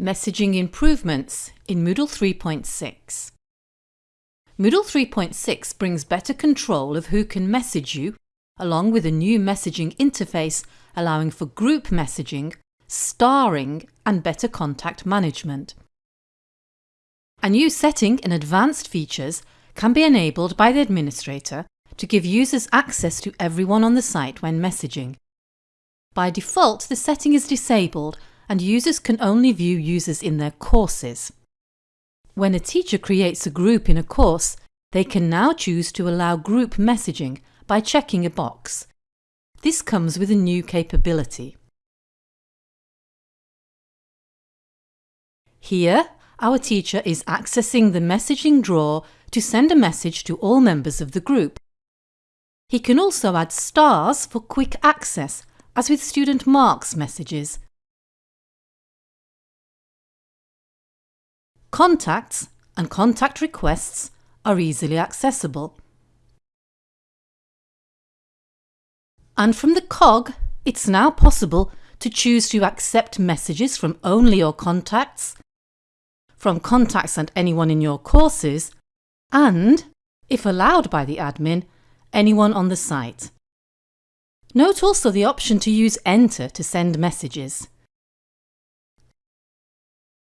Messaging improvements in Moodle 3.6 Moodle 3.6 brings better control of who can message you, along with a new messaging interface allowing for group messaging, starring and better contact management. A new setting in Advanced Features can be enabled by the administrator to give users access to everyone on the site when messaging. By default, the setting is disabled and users can only view users in their courses. When a teacher creates a group in a course, they can now choose to allow group messaging by checking a box. This comes with a new capability. Here, our teacher is accessing the messaging drawer to send a message to all members of the group. He can also add stars for quick access, as with student marks messages. Contacts and contact requests are easily accessible. And from the cog, it's now possible to choose to accept messages from only your contacts, from contacts and anyone in your courses, and, if allowed by the admin, anyone on the site. Note also the option to use Enter to send messages.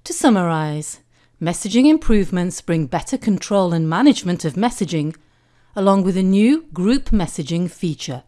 To summarise, Messaging improvements bring better control and management of messaging, along with a new group messaging feature.